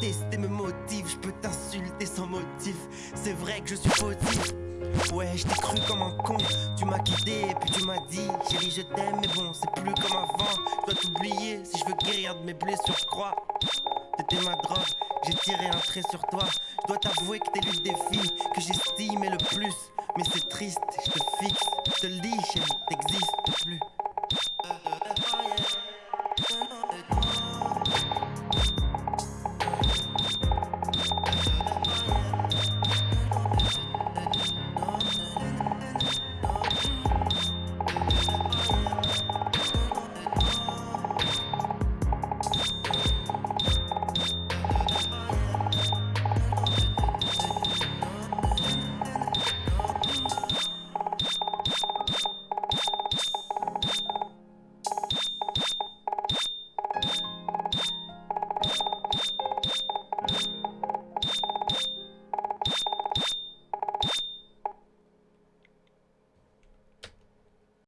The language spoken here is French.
tester mes motifs, je peux t'insulter sans motif. C'est vrai que je suis fautif. Ouais, je t'ai cru comme un con. Tu m'as quitté et puis tu m'as dit, chérie, je t'aime, mais bon, c'est plus comme avant. Je dois t'oublier si je veux guérir de mes blessures, je crois. T'étais ma drogue, j'ai tiré un trait sur toi. Je dois t'avouer que t'es l'une des filles que j'estimais le plus. Mais c'est triste, je te fixe, je te le dis, chérie, t'existes.